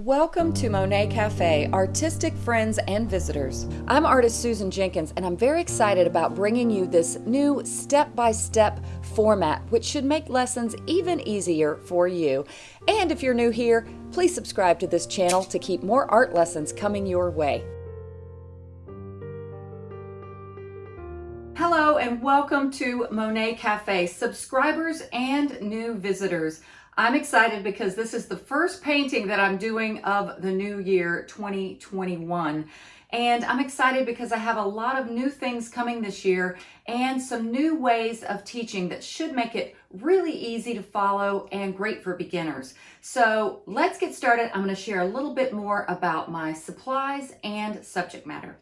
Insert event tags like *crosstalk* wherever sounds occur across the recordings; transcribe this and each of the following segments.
Welcome to Monet Cafe, artistic friends and visitors. I'm artist Susan Jenkins and I'm very excited about bringing you this new step-by-step -step format which should make lessons even easier for you. And if you're new here, please subscribe to this channel to keep more art lessons coming your way. Hello and welcome to Monet Cafe, subscribers and new visitors. I'm excited because this is the first painting that I'm doing of the new year 2021. And I'm excited because I have a lot of new things coming this year and some new ways of teaching that should make it really easy to follow and great for beginners. So let's get started. I'm going to share a little bit more about my supplies and subject matter.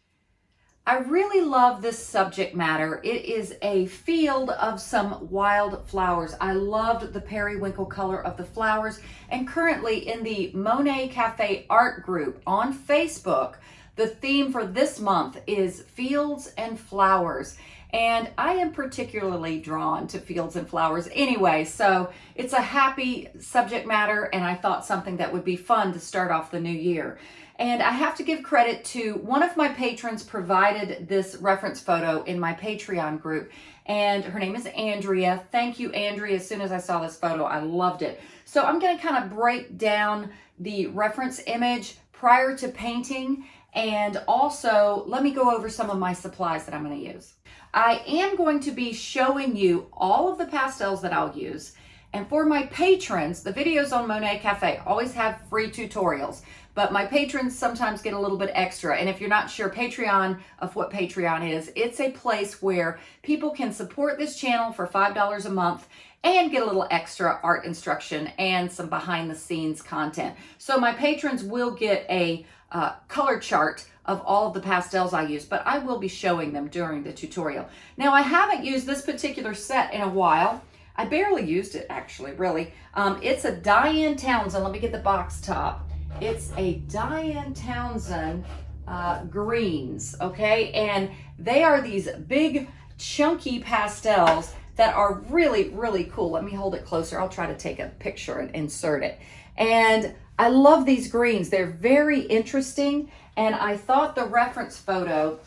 I really love this subject matter. It is a field of some wild flowers. I loved the periwinkle color of the flowers. And currently in the Monet Cafe art group on Facebook, the theme for this month is fields and flowers. And I am particularly drawn to fields and flowers anyway, so it's a happy subject matter and I thought something that would be fun to start off the new year. And I have to give credit to one of my patrons provided this reference photo in my Patreon group. And her name is Andrea. Thank you, Andrea. As soon as I saw this photo, I loved it. So I'm going to kind of break down the reference image prior to painting. And also, let me go over some of my supplies that I'm going to use. I am going to be showing you all of the pastels that I'll use. And for my patrons, the videos on Monet Cafe always have free tutorials but my patrons sometimes get a little bit extra. And if you're not sure Patreon of what Patreon is, it's a place where people can support this channel for $5 a month and get a little extra art instruction and some behind the scenes content. So my patrons will get a uh, color chart of all of the pastels I use, but I will be showing them during the tutorial. Now I haven't used this particular set in a while. I barely used it actually, really. Um, it's a Diane Townsend. Let me get the box top. It's a Diane Townsend uh, greens, okay? And they are these big chunky pastels that are really, really cool. Let me hold it closer. I'll try to take a picture and insert it. And I love these greens. They're very interesting. And I thought the reference photo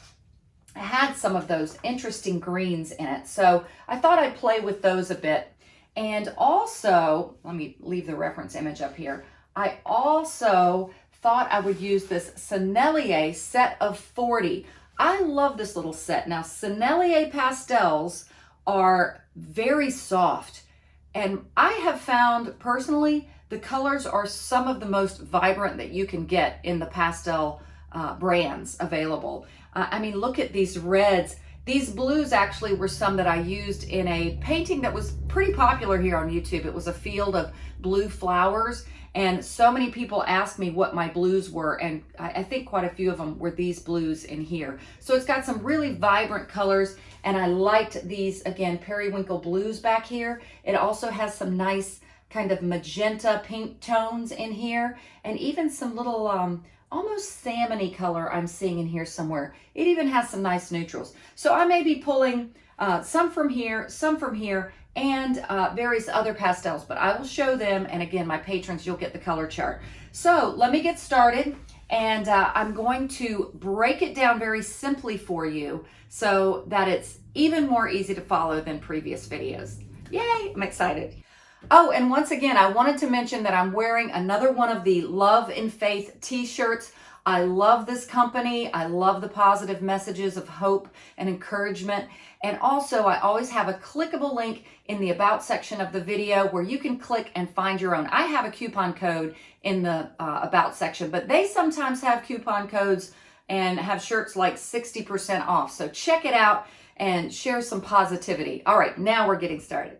had some of those interesting greens in it. So I thought I'd play with those a bit. And also, let me leave the reference image up here. I also thought I would use this Sennelier set of 40. I love this little set. Now, Sennelier pastels are very soft. And I have found personally, the colors are some of the most vibrant that you can get in the pastel uh, brands available. Uh, I mean, look at these reds. These blues actually were some that I used in a painting that was pretty popular here on YouTube. It was a field of blue flowers and so many people asked me what my blues were, and I, think quite a few of them were these blues in here. So it's got some really vibrant colors, and I liked these, again, periwinkle blues back here. It also has some nice kind of magenta pink tones in here, and even some little um, almost salmony color I'm seeing in here somewhere. It even has some nice neutrals. So I may be pulling uh, some from here, some from here, and uh, various other pastels, but I will show them. And again, my patrons, you'll get the color chart. So let me get started. And uh, I'm going to break it down very simply for you so that it's even more easy to follow than previous videos. Yay, I'm excited. Oh, and once again, I wanted to mention that I'm wearing another one of the Love and Faith t-shirts. I love this company. I love the positive messages of hope and encouragement. And also, I always have a clickable link in the About section of the video where you can click and find your own. I have a coupon code in the uh, About section, but they sometimes have coupon codes and have shirts like 60% off. So check it out and share some positivity. All right, now we're getting started.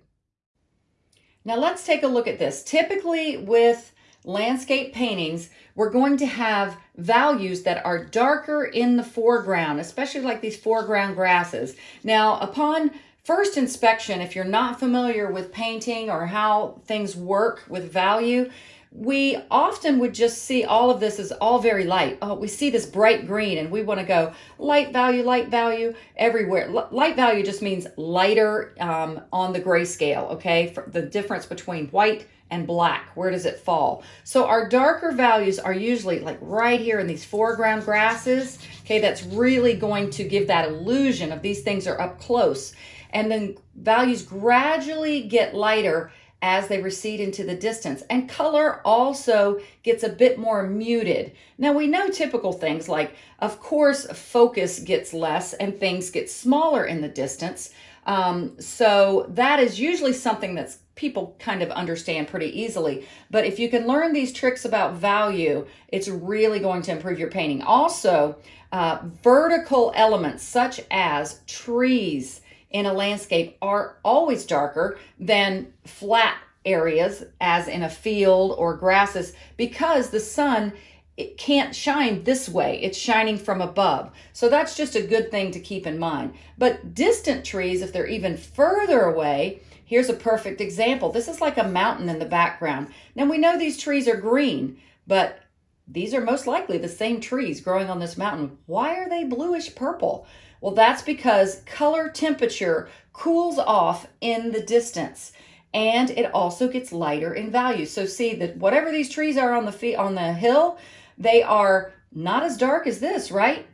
Now let's take a look at this. Typically with landscape paintings, we're going to have values that are darker in the foreground, especially like these foreground grasses. Now, upon first inspection, if you're not familiar with painting or how things work with value, we often would just see all of this as all very light. Oh, we see this bright green and we want to go light value, light value everywhere. L light value just means lighter um, on the grayscale, okay? For the difference between white and black. Where does it fall? So our darker values are usually like right here in these foreground grasses. Okay, that's really going to give that illusion of these things are up close. And then values gradually get lighter as they recede into the distance. And color also gets a bit more muted. Now we know typical things like, of course, focus gets less and things get smaller in the distance. Um, so that is usually something that's people kind of understand pretty easily. But if you can learn these tricks about value, it's really going to improve your painting. Also, uh, vertical elements such as trees in a landscape are always darker than flat areas as in a field or grasses because the sun it can't shine this way. It's shining from above. So that's just a good thing to keep in mind. But distant trees, if they're even further away, here's a perfect example. This is like a mountain in the background. Now we know these trees are green, but these are most likely the same trees growing on this mountain. Why are they bluish purple? Well, that's because color temperature cools off in the distance and it also gets lighter in value. So see that whatever these trees are on the on the hill, they are not as dark as this, right?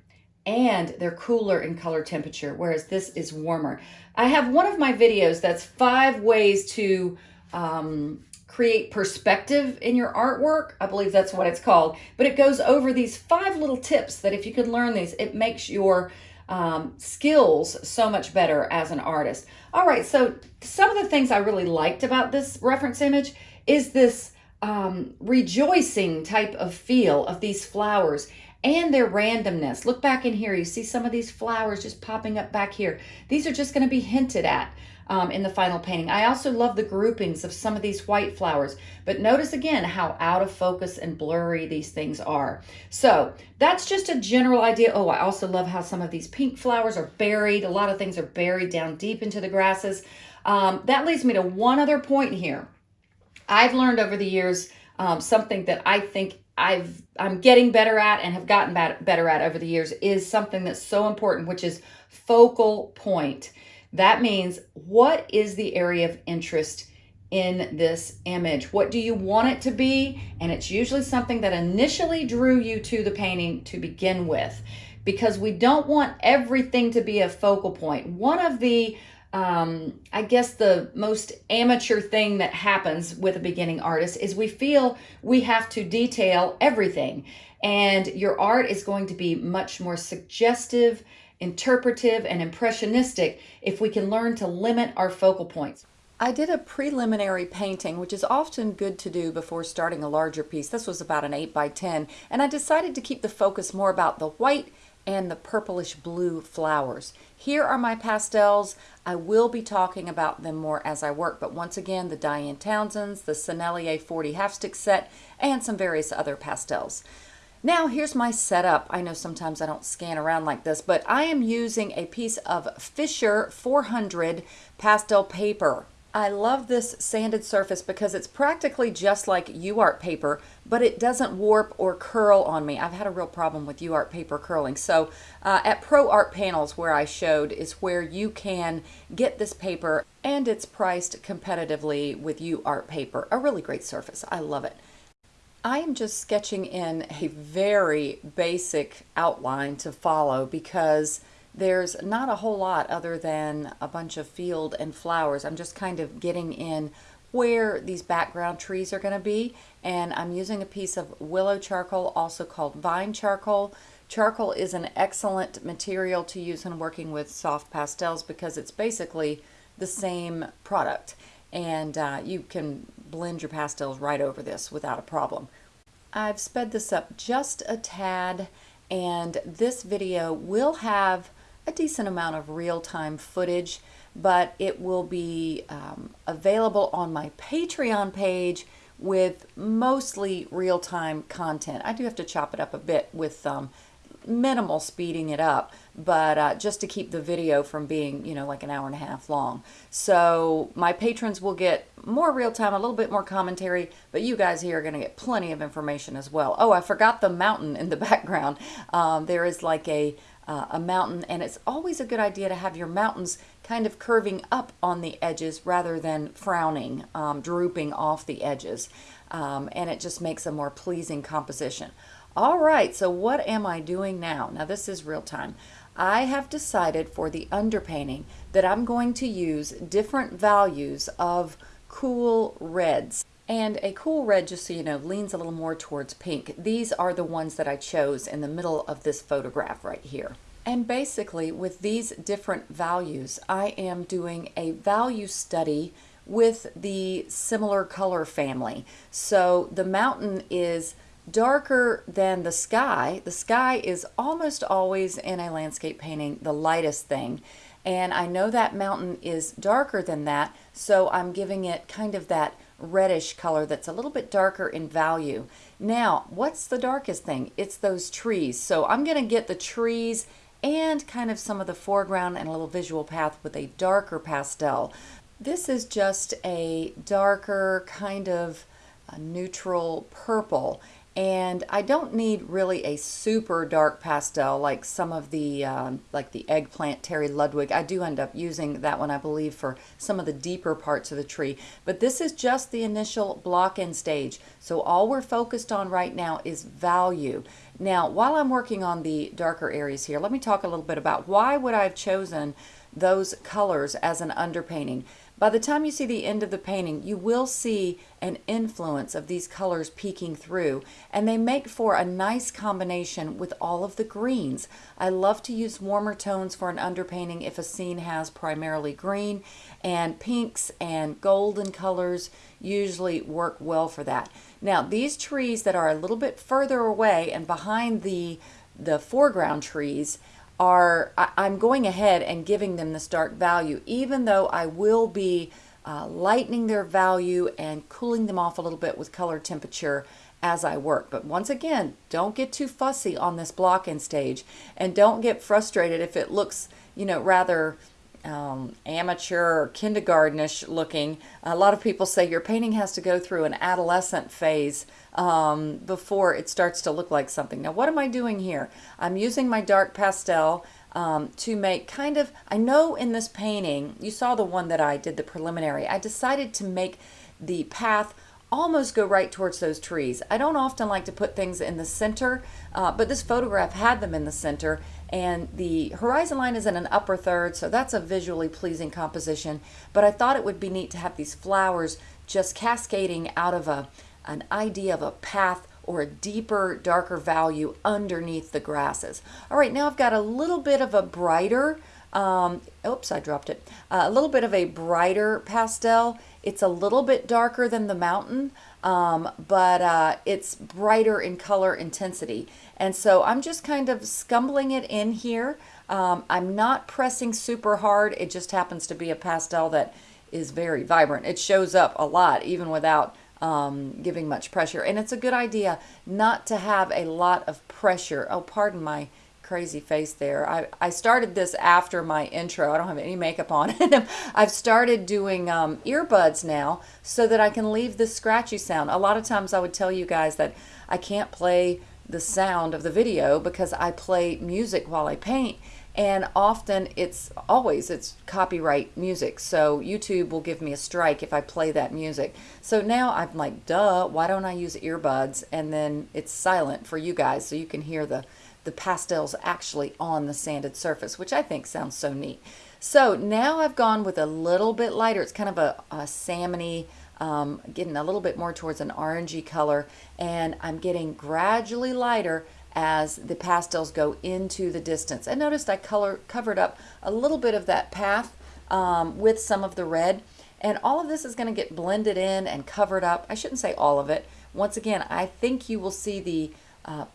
And they're cooler in color temperature, whereas this is warmer. I have one of my videos that's five ways to um, create perspective in your artwork. I believe that's what it's called. But it goes over these five little tips that if you can learn these, it makes your um, skills so much better as an artist. All right, so some of the things I really liked about this reference image is this um, rejoicing type of feel of these flowers and their randomness. Look back in here. You see some of these flowers just popping up back here. These are just going to be hinted at um, in the final painting. I also love the groupings of some of these white flowers, but notice again how out of focus and blurry these things are. So that's just a general idea. Oh, I also love how some of these pink flowers are buried. A lot of things are buried down deep into the grasses. Um, that leads me to one other point here. I've learned over the years um, something that I think I've I'm getting better at and have gotten better at over the years is something that's so important, which is focal point. That means what is the area of interest in this image? What do you want it to be? And it's usually something that initially drew you to the painting to begin with because we don't want everything to be a focal point. One of the um, I guess the most amateur thing that happens with a beginning artist is we feel we have to detail everything. And your art is going to be much more suggestive, interpretive, and impressionistic if we can learn to limit our focal points. I did a preliminary painting, which is often good to do before starting a larger piece. This was about an 8 by 10, and I decided to keep the focus more about the white and the purplish blue flowers. Here are my pastels. I will be talking about them more as I work, but once again, the Diane Townsend's, the Sennelier 40 half stick set, and some various other pastels. Now here's my setup. I know sometimes I don't scan around like this, but I am using a piece of Fisher 400 pastel paper. I love this sanded surface because it's practically just like UART paper, but it doesn't warp or curl on me. I've had a real problem with UART paper curling. So uh, at Pro Art Panels where I showed is where you can get this paper and it's priced competitively with UART paper. A really great surface. I love it. I am just sketching in a very basic outline to follow because there's not a whole lot other than a bunch of field and flowers. I'm just kind of getting in where these background trees are going to be and I'm using a piece of willow charcoal also called vine charcoal. Charcoal is an excellent material to use when working with soft pastels because it's basically the same product and uh, you can blend your pastels right over this without a problem. I've sped this up just a tad and this video will have a decent amount of real-time footage, but it will be um, available on my Patreon page with mostly real-time content. I do have to chop it up a bit with um, minimal speeding it up, but uh, just to keep the video from being, you know, like an hour and a half long. So my patrons will get more real time, a little bit more commentary, but you guys here are going to get plenty of information as well. Oh, I forgot the mountain in the *laughs* background. Um, there is like a uh, a mountain and it's always a good idea to have your mountains kind of curving up on the edges rather than frowning, um, drooping off the edges. Um, and it just makes a more pleasing composition. All right, so what am I doing now? Now this is real time. I have decided for the underpainting that I'm going to use different values of cool reds. And a cool red, just so you know, leans a little more towards pink. These are the ones that I chose in the middle of this photograph right here. And basically, with these different values, I am doing a value study with the similar color family. So the mountain is darker than the sky. The sky is almost always in a landscape painting the lightest thing. And I know that mountain is darker than that, so I'm giving it kind of that reddish color that's a little bit darker in value. Now, what's the darkest thing? It's those trees. So I'm going to get the trees and kind of some of the foreground and a little visual path with a darker pastel. This is just a darker kind of uh, neutral purple and I don't need really a super dark pastel like some of the um, like the eggplant Terry Ludwig. I do end up using that one I believe for some of the deeper parts of the tree but this is just the initial block in stage so all we're focused on right now is value. Now while I'm working on the darker areas here let me talk a little bit about why would I have chosen those colors as an underpainting. By the time you see the end of the painting, you will see an influence of these colors peeking through, and they make for a nice combination with all of the greens. I love to use warmer tones for an underpainting if a scene has primarily green, and pinks and golden colors usually work well for that. Now, these trees that are a little bit further away and behind the, the foreground trees, are I'm going ahead and giving them this dark value, even though I will be uh, lightening their value and cooling them off a little bit with color temperature as I work. But once again, don't get too fussy on this blocking stage and don't get frustrated if it looks, you know, rather um, amateur or kindergartenish looking. A lot of people say your painting has to go through an adolescent phase um, before it starts to look like something. Now, what am I doing here? I'm using my dark pastel um, to make kind of, I know in this painting, you saw the one that I did the preliminary, I decided to make the path almost go right towards those trees. I don't often like to put things in the center, uh, but this photograph had them in the center and the horizon line is in an upper third, so that's a visually pleasing composition. But I thought it would be neat to have these flowers just cascading out of a, an idea of a path or a deeper, darker value underneath the grasses. All right, now I've got a little bit of a brighter, um, oops, I dropped it, uh, a little bit of a brighter pastel. It's a little bit darker than the mountain, um, but uh, it's brighter in color intensity. And so I'm just kind of scumbling it in here. Um, I'm not pressing super hard. It just happens to be a pastel that is very vibrant. It shows up a lot even without um, giving much pressure. And it's a good idea not to have a lot of pressure. Oh, pardon my crazy face there. I, I started this after my intro. I don't have any makeup on. *laughs* I've started doing um, earbuds now so that I can leave the scratchy sound. A lot of times I would tell you guys that I can't play the sound of the video because I play music while I paint and often it's always it's copyright music so YouTube will give me a strike if I play that music so now I'm like duh why don't I use earbuds and then it's silent for you guys so you can hear the the pastels actually on the sanded surface, which I think sounds so neat. So now I've gone with a little bit lighter. It's kind of a, a salmony, um, getting a little bit more towards an orangey color, and I'm getting gradually lighter as the pastels go into the distance. And noticed I color covered up a little bit of that path um, with some of the red. And all of this is going to get blended in and covered up. I shouldn't say all of it. Once again, I think you will see the uh,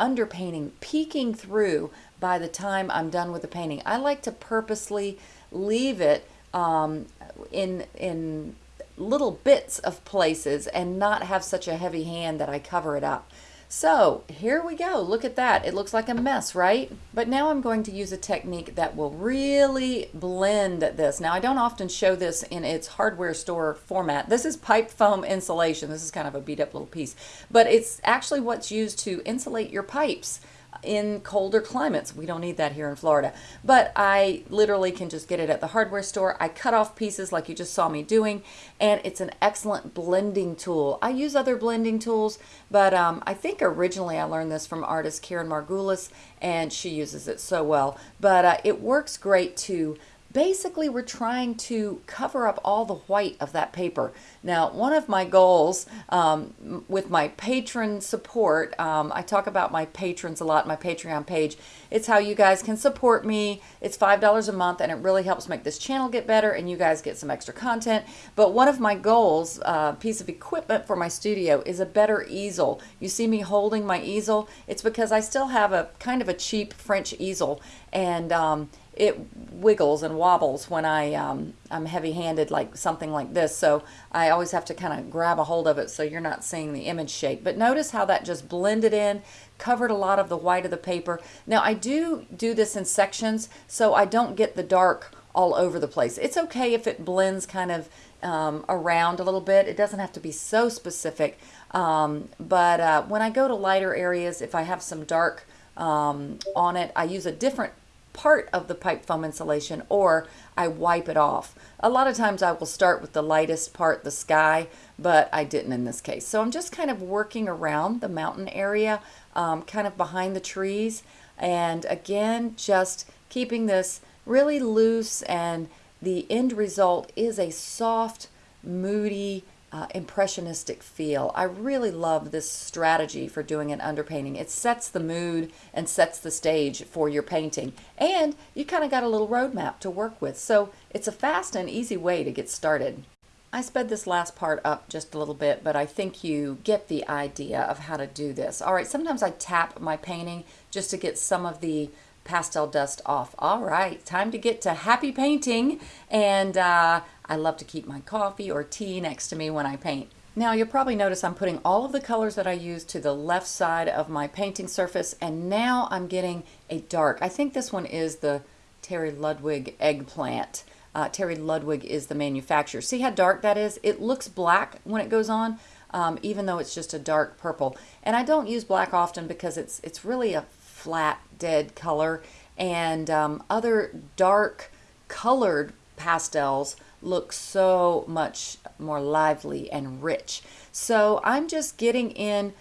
underpainting peeking through by the time I'm done with the painting. I like to purposely leave it um, in, in little bits of places and not have such a heavy hand that I cover it up. So here we go. Look at that. It looks like a mess, right? But now I'm going to use a technique that will really blend this. Now I don't often show this in its hardware store format. This is pipe foam insulation. This is kind of a beat up little piece, but it's actually what's used to insulate your pipes in colder climates. We don't need that here in Florida. But I literally can just get it at the hardware store. I cut off pieces like you just saw me doing, and it's an excellent blending tool. I use other blending tools, but um, I think originally I learned this from artist Karen Margulis, and she uses it so well. But uh, it works great to basically we're trying to cover up all the white of that paper. Now, one of my goals um, with my patron support, um, I talk about my patrons a lot, my Patreon page. It's how you guys can support me. It's $5 a month and it really helps make this channel get better and you guys get some extra content. But one of my goals, uh, piece of equipment for my studio is a better easel. You see me holding my easel? It's because I still have a kind of a cheap French easel and um, it wiggles and wobbles when I um, I'm heavy-handed like something like this. So I always have to kind of grab a hold of it so you're not seeing the image shake. But notice how that just blended in covered a lot of the white of the paper. Now I do do this in sections so I don't get the dark all over the place. It's okay if it blends kind of um, around a little bit. It doesn't have to be so specific. Um, but uh, when I go to lighter areas if I have some dark um, on it I use a different part of the pipe foam insulation or I wipe it off. A lot of times I will start with the lightest part, the sky, but I didn't in this case. So I'm just kind of working around the mountain area, um, kind of behind the trees. And again, just keeping this really loose and the end result is a soft, moody, uh, impressionistic feel. I really love this strategy for doing an underpainting. It sets the mood and sets the stage for your painting. And you kind of got a little roadmap to work with. So it's a fast and easy way to get started. I sped this last part up just a little bit, but I think you get the idea of how to do this. All right, sometimes I tap my painting just to get some of the pastel dust off. All right, time to get to happy painting. And uh, I love to keep my coffee or tea next to me when I paint. Now you'll probably notice I'm putting all of the colors that I use to the left side of my painting surface and now I'm getting a dark. I think this one is the Terry Ludwig eggplant. Uh, Terry Ludwig is the manufacturer. See how dark that is? It looks black when it goes on, um, even though it's just a dark purple. And I don't use black often because it's, it's really a flat, dead color. And um, other dark colored pastels look so much more lively and rich. So I'm just getting in,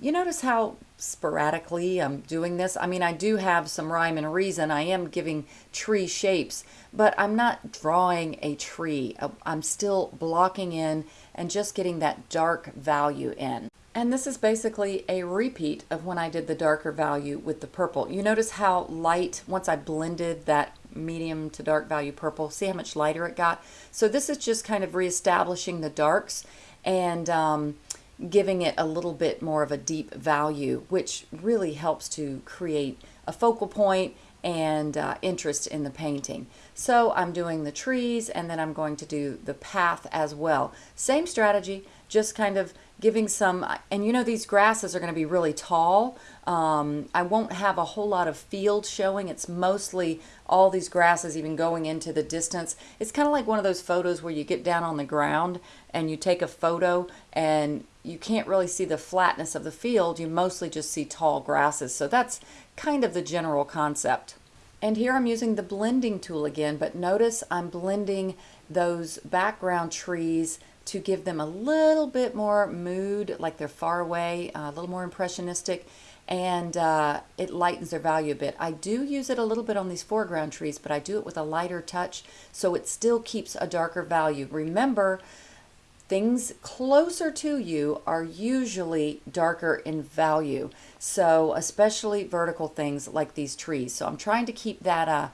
you notice how sporadically I'm doing this. I mean, I do have some rhyme and reason. I am giving tree shapes, but I'm not drawing a tree. I'm still blocking in and just getting that dark value in. And this is basically a repeat of when I did the darker value with the purple. You notice how light, once I blended that medium to dark value purple. See how much lighter it got? So this is just kind of reestablishing the darks and um, giving it a little bit more of a deep value, which really helps to create a focal point and uh, interest in the painting. So I'm doing the trees and then I'm going to do the path as well. Same strategy, just kind of giving some, and you know these grasses are going to be really tall. Um, I won't have a whole lot of field showing. It's mostly all these grasses even going into the distance. It's kind of like one of those photos where you get down on the ground and you take a photo and you can't really see the flatness of the field. You mostly just see tall grasses. So that's kind of the general concept. And here I'm using the blending tool again, but notice I'm blending those background trees to give them a little bit more mood, like they're far away, uh, a little more impressionistic, and uh, it lightens their value a bit. I do use it a little bit on these foreground trees, but I do it with a lighter touch, so it still keeps a darker value. Remember, things closer to you are usually darker in value, so especially vertical things like these trees. So I'm trying to keep that uh,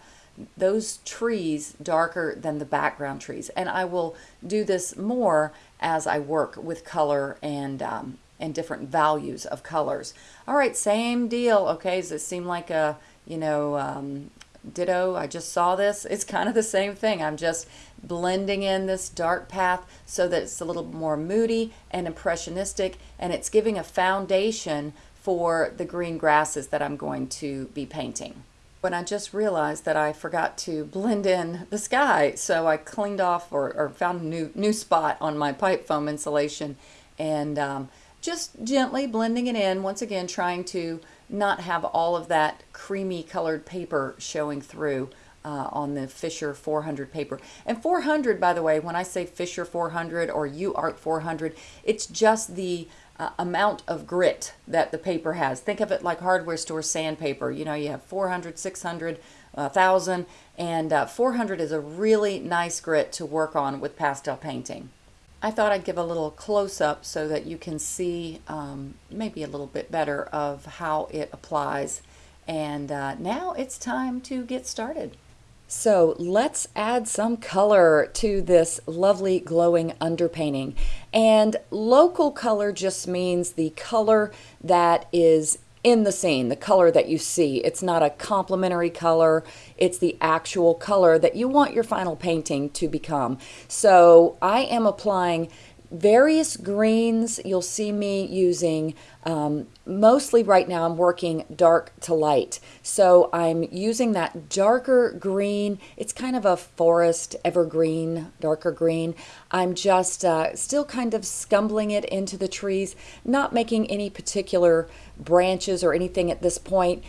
those trees darker than the background trees. And I will do this more as I work with color and um, and different values of colors. All right, same deal. Okay, does it seem like a, you know, um, ditto? I just saw this. *laughs* It's kind of the same thing. I'm just blending in this dark path so that it's a little more moody and impressionistic, and it's giving a foundation for the green grasses that I'm going to be painting when I just realized that I forgot to blend in the sky. So I cleaned off or, or found a new, new spot on my pipe foam insulation and um, just gently blending it in, once again trying to not have all of that creamy colored paper showing through uh, on the Fisher 400 paper. And 400, by the way, when I say Fisher 400 or UART 400, it's just the uh, amount of grit that the paper has. Think of it like hardware store sandpaper. You know, you have 400, 600, 1000, and uh, 400 is a really nice grit to work on with pastel painting. I thought I'd give a little close-up so that you can see um, maybe a little bit better of how it applies. And uh, now it's time to get started. So let's add some color to this lovely glowing underpainting. And local color just means the color that is in the scene, the color that you see. It's not a complementary color, it's the actual color that you want your final painting to become. So I am applying various greens. You'll see me using, um, mostly right now I'm working dark to light. So I'm using that darker green. It's kind of a forest evergreen, darker green. I'm just uh, still kind of scumbling it into the trees, not making any particular branches or anything at this point.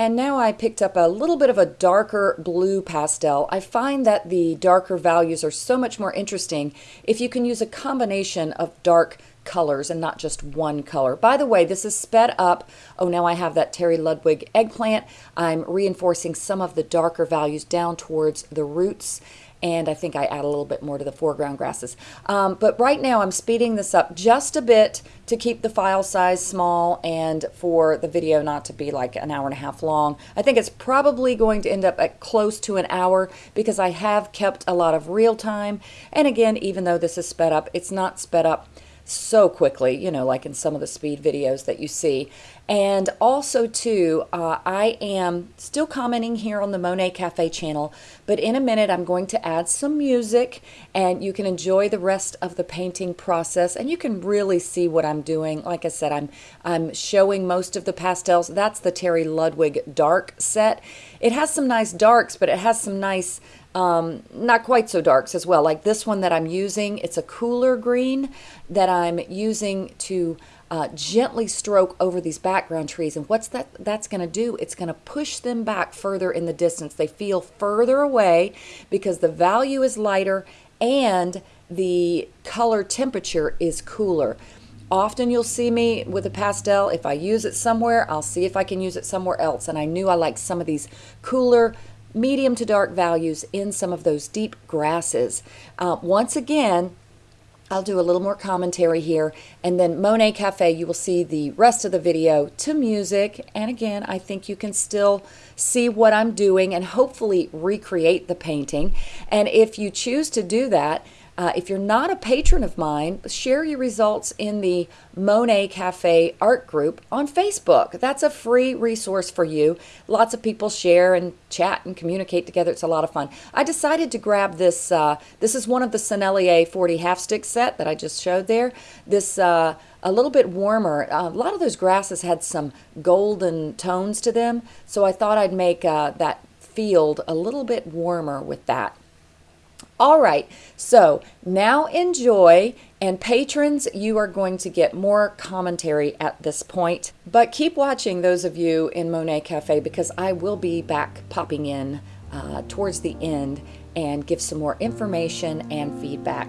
And now I picked up a little bit of a darker blue pastel. I find that the darker values are so much more interesting if you can use a combination of dark colors and not just one color. By the way, this is sped up. Oh, now I have that Terry Ludwig eggplant. I'm reinforcing some of the darker values down towards the roots and I think I add a little bit more to the foreground grasses. Um, but right now I'm speeding this up just a bit to keep the file size small and for the video not to be like an hour and a half long. I think it's probably going to end up at close to an hour because I have kept a lot of real time. And again, even though this is sped up, it's not sped up so quickly, you know, like in some of the speed videos that you see. And also, too, uh, I am still commenting here on the Monet Cafe channel, but in a minute I'm going to add some music and you can enjoy the rest of the painting process and you can really see what I'm doing. Like I said, I'm, I'm showing most of the pastels. That's the Terry Ludwig dark set. It has some nice darks, but it has some nice um, not quite so darks as well. Like this one that I'm using, it's a cooler green that I'm using to uh, gently stroke over these background trees. And what's that that's going to do? It's going to push them back further in the distance. They feel further away because the value is lighter and the color temperature is cooler. Often you'll see me with a pastel. If I use it somewhere, I'll see if I can use it somewhere else. And I knew I liked some of these cooler medium to dark values in some of those deep grasses. Uh, once again, I'll do a little more commentary here. And then Monet Cafe you will see the rest of the video to music. And again I think you can still see what I'm doing and hopefully recreate the painting. And if you choose to do that uh, if you're not a patron of mine, share your results in the Monet Cafe art group on Facebook. That's a free resource for you. Lots of people share and chat and communicate together. It's a lot of fun. I decided to grab this. Uh, this is one of the Sennelier 40 half stick set that I just showed there. This uh, a little bit warmer. A lot of those grasses had some golden tones to them, so I thought I'd make uh, that field a little bit warmer with that. All right, so now enjoy. And patrons, you are going to get more commentary at this point. But keep watching those of you in Monet Cafe because I will be back popping in uh, towards the end and give some more information and feedback.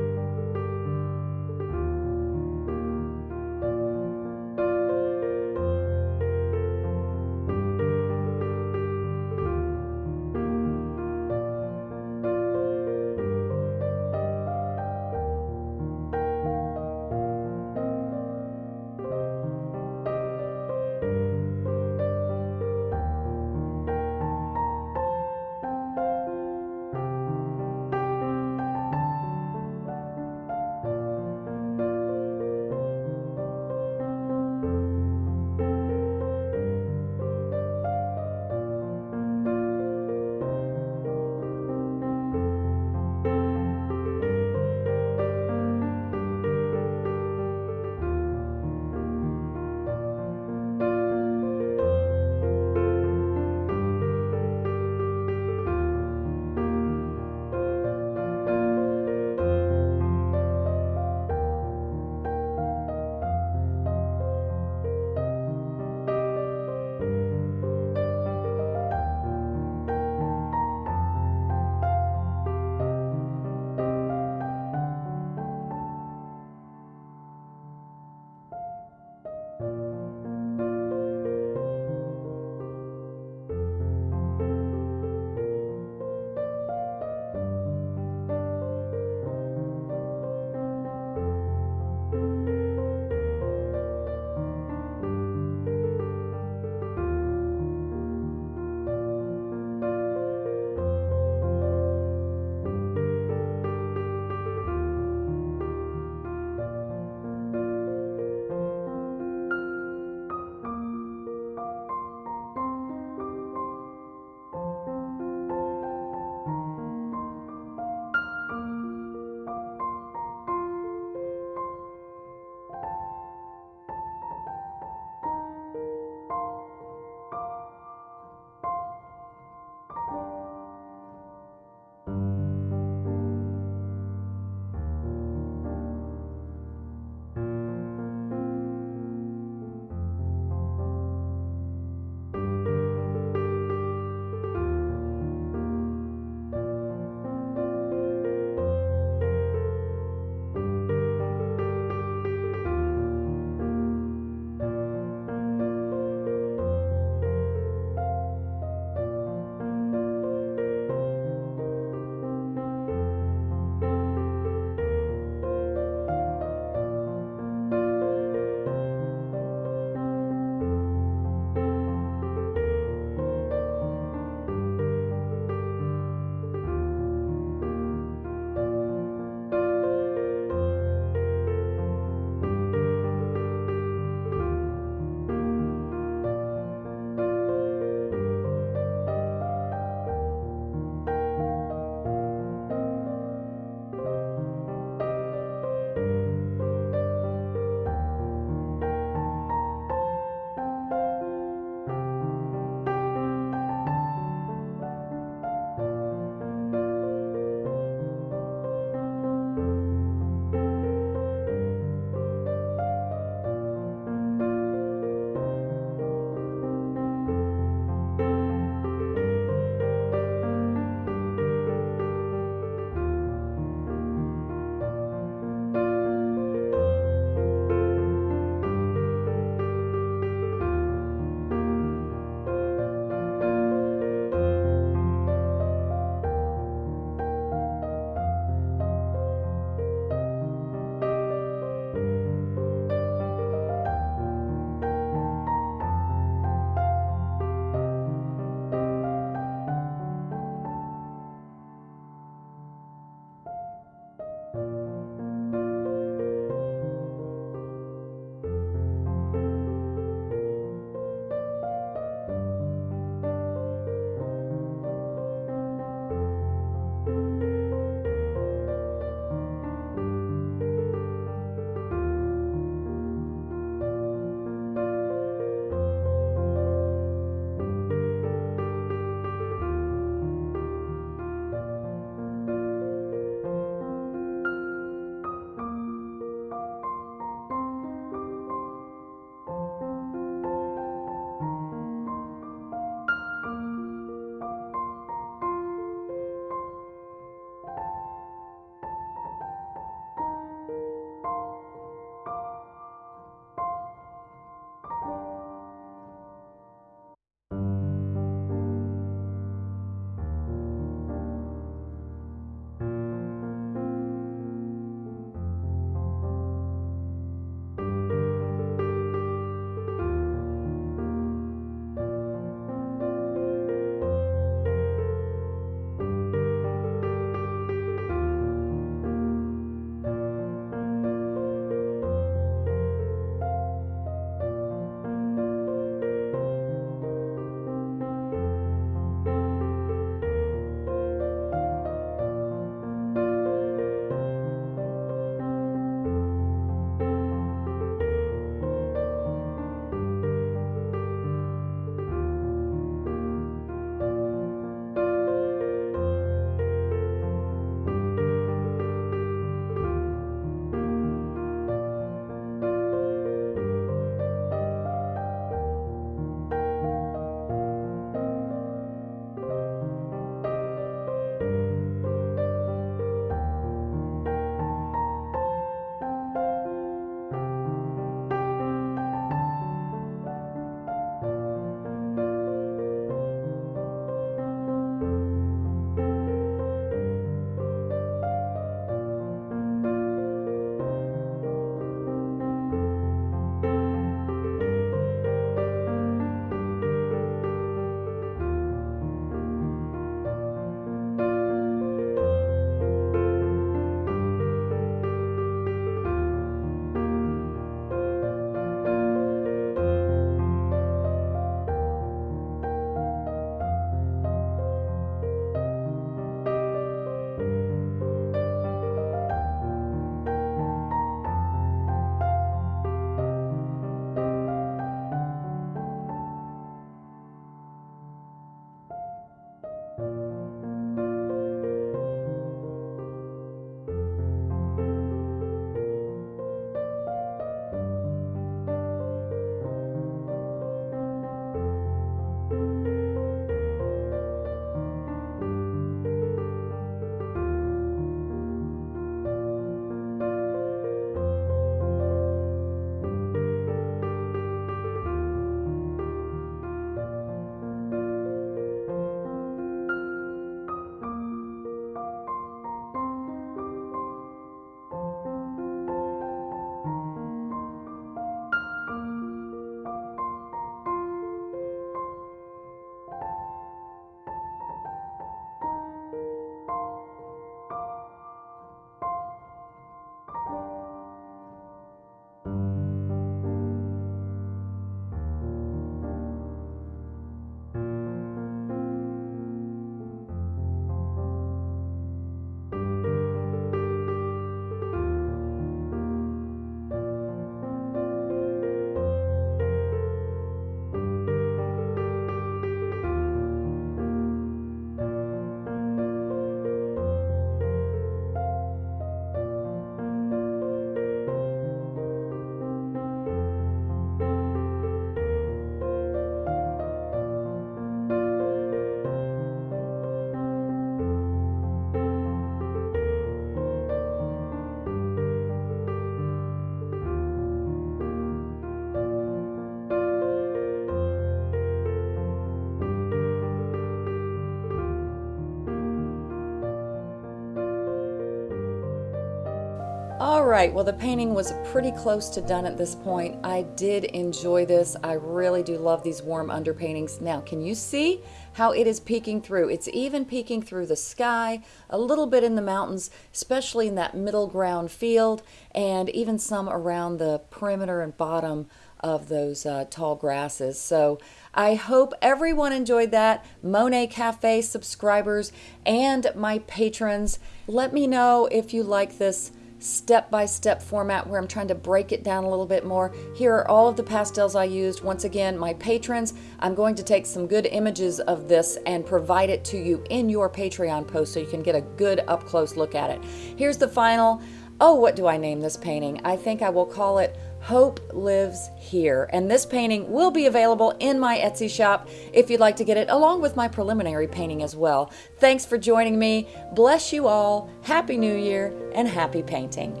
Right, well, the painting was pretty close to done at this point. I did enjoy this. I really do love these warm underpaintings. Now, can you see how it is peeking through? It's even peeking through the sky, a little bit in the mountains, especially in that middle ground field, and even some around the perimeter and bottom of those uh, tall grasses. So I hope everyone enjoyed that. Monet Cafe subscribers and my patrons, let me know if you like this step-by-step format where I'm trying to break it down a little bit more. Here are all of the pastels I used. Once again, my patrons, I'm going to take some good images of this and provide it to you in your Patreon post so you can get a good up-close look at it. Here's the final. Oh, what do I name this painting? I think I will call it Hope Lives Here. And this painting will be available in my Etsy shop if you'd like to get it, along with my preliminary painting as well. Thanks for joining me. Bless you all. Happy New Year and happy painting.